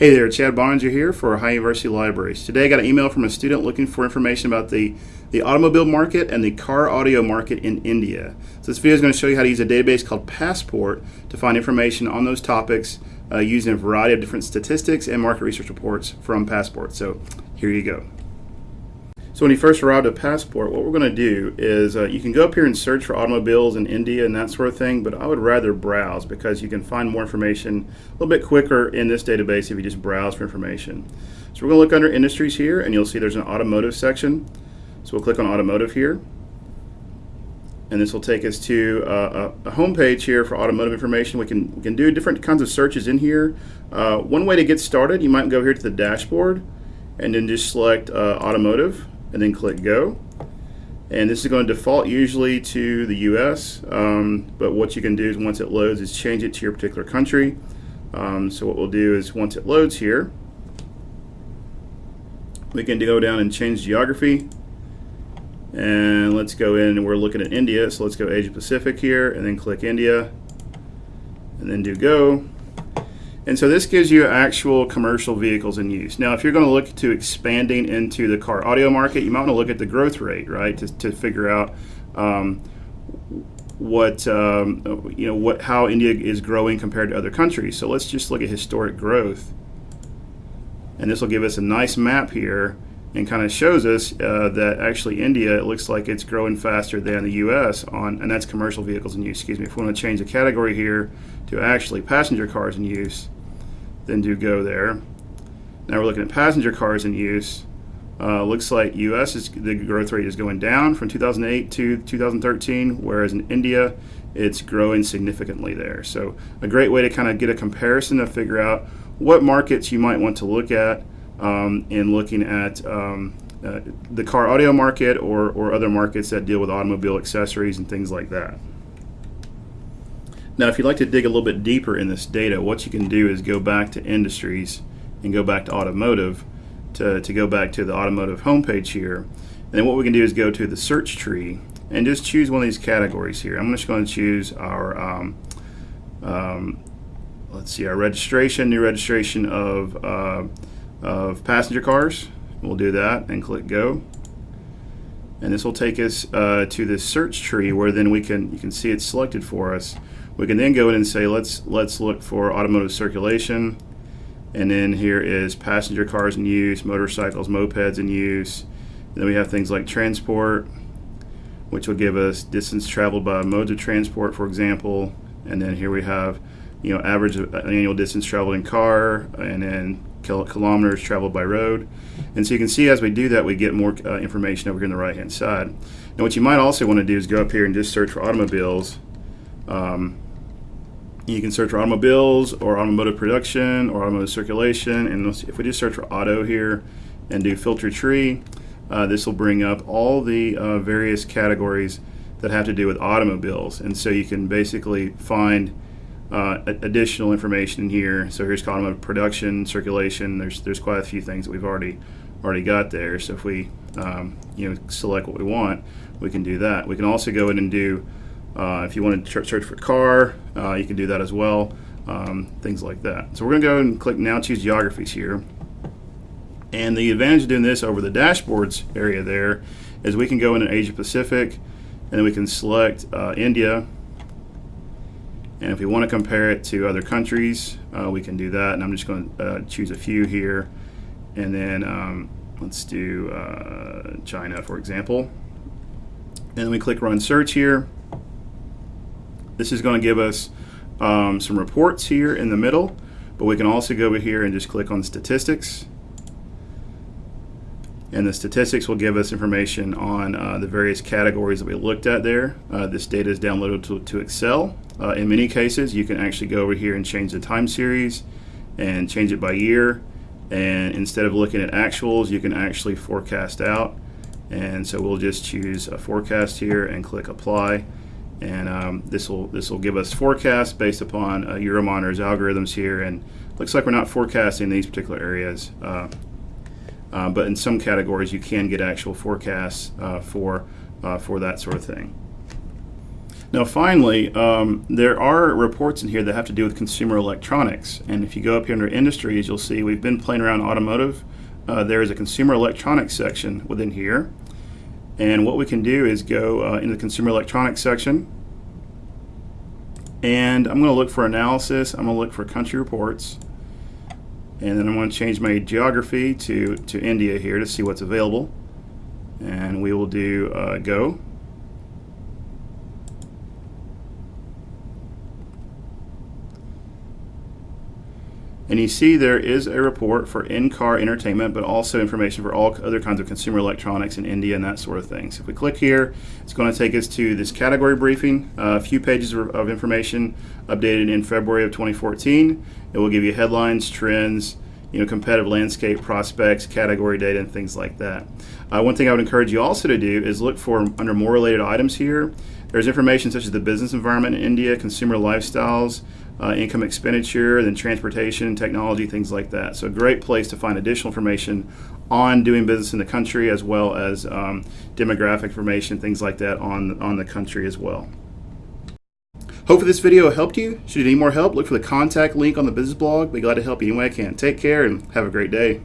Hey there, Chad Boeninger here for Ohio University Libraries. Today I got an email from a student looking for information about the, the automobile market and the car audio market in India. So this video is going to show you how to use a database called Passport to find information on those topics uh, using a variety of different statistics and market research reports from Passport. So here you go. So when you first arrive at Passport, what we're going to do is uh, you can go up here and search for automobiles in India and that sort of thing, but I would rather browse because you can find more information a little bit quicker in this database if you just browse for information. So we're going to look under industries here and you'll see there's an automotive section. So we'll click on automotive here. And this will take us to uh, a, a home page here for automotive information. We can, we can do different kinds of searches in here. Uh, one way to get started, you might go here to the dashboard and then just select uh, automotive and then click go. And this is going to default usually to the US, um, but what you can do is once it loads is change it to your particular country. Um, so what we'll do is once it loads here, we can go down and change geography. And let's go in and we're looking at India, so let's go Asia Pacific here and then click India and then do go. And so this gives you actual commercial vehicles in use. Now, if you're going to look to expanding into the car audio market, you might want to look at the growth rate, right, to, to figure out um, what um, you know what how India is growing compared to other countries. So let's just look at historic growth, and this will give us a nice map here and kind of shows us uh, that actually India it looks like it's growing faster than the U.S. on and that's commercial vehicles in use. Excuse me. If we want to change the category here to actually passenger cars in use, then do go there. Now we're looking at passenger cars in use. Uh, looks like U.S. is the growth rate is going down from 2008 to 2013, whereas in India it's growing significantly there. So a great way to kind of get a comparison to figure out what markets you might want to look at um, in looking at um, uh, the car audio market or, or other markets that deal with automobile accessories and things like that. Now, if you'd like to dig a little bit deeper in this data, what you can do is go back to industries and go back to automotive to, to go back to the automotive homepage here. And then what we can do is go to the search tree and just choose one of these categories here. I'm just going to choose our, um, um, let's see, our registration, new registration of, uh, of passenger cars. We'll do that and click go. And this will take us uh, to this search tree where then we can, you can see it's selected for us. We can then go in and say, let's, let's look for automotive circulation. And then here is passenger cars in use, motorcycles, mopeds in use. And then we have things like transport, which will give us distance traveled by modes of transport, for example. And then here we have, you know, average annual distance traveled in car, and then kilometers traveled by road. And so you can see as we do that, we get more uh, information over here on the right hand side. Now what you might also want to do is go up here and just search for automobiles. Um, you can search for automobiles or automotive production or automotive circulation. And if we just search for auto here and do filter tree, uh, this will bring up all the uh, various categories that have to do with automobiles. And so you can basically find uh, additional information in here. So here's column of production, circulation. There's there's quite a few things that we've already already got there. So if we um, you know select what we want, we can do that. We can also go in and do uh, if you want to search for car, uh, you can do that as well, um, things like that. So we're going to go and click Now Choose Geographies here. And the advantage of doing this over the dashboards area there is we can go into Asia Pacific and then we can select uh, India. And if we want to compare it to other countries, uh, we can do that. And I'm just going to uh, choose a few here. And then um, let's do uh, China, for example. And then we click Run Search here. This is going to give us um, some reports here in the middle, but we can also go over here and just click on statistics. And the statistics will give us information on uh, the various categories that we looked at there. Uh, this data is downloaded to, to Excel. Uh, in many cases, you can actually go over here and change the time series and change it by year. And instead of looking at actuals, you can actually forecast out. And so we'll just choose a forecast here and click apply and um, this will this will give us forecasts based upon uh, Euromonitor's algorithms here and looks like we're not forecasting these particular areas uh, but in some categories you can get actual forecasts uh, for uh, for that sort of thing Now, finally, um, there are reports in here that have to do with consumer electronics. And if you go up here under industries, you'll see we've been playing around automotive. Uh, there is a consumer electronics section within here. And what we can do is go uh, into the consumer electronics section. And I'm going to look for analysis. I'm going to look for country reports. And then I'm going to change my geography to, to India here to see what's available. And we will do uh, go. And you see there is a report for in-car entertainment, but also information for all other kinds of consumer electronics in India and that sort of thing. So if we click here, it's going to take us to this category briefing, uh, a few pages of, of information updated in February of 2014. It will give you headlines, trends, you know, competitive landscape, prospects, category data, and things like that. Uh, one thing I would encourage you also to do is look for under more related items here. There's information such as the business environment in India, consumer lifestyles, uh, income expenditure, then transportation, technology, things like that. So a great place to find additional information on doing business in the country as well as um, demographic information, things like that on, on the country as well. Hopefully this video helped you. Should you need more help, look for the contact link on the business blog. Be glad to help you any way I can. Take care and have a great day.